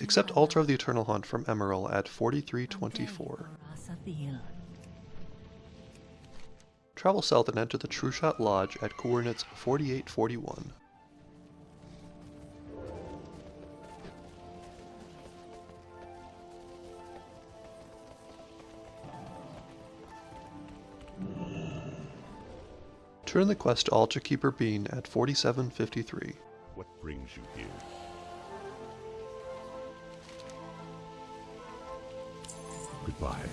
Accept Altar of the Eternal Hunt from Emmarel at 4324. Travel south and enter the Trueshot Lodge at coordinates 4841. Turn the quest to Altar Keeper Biehn at 4753. What brings you here? Goodbye.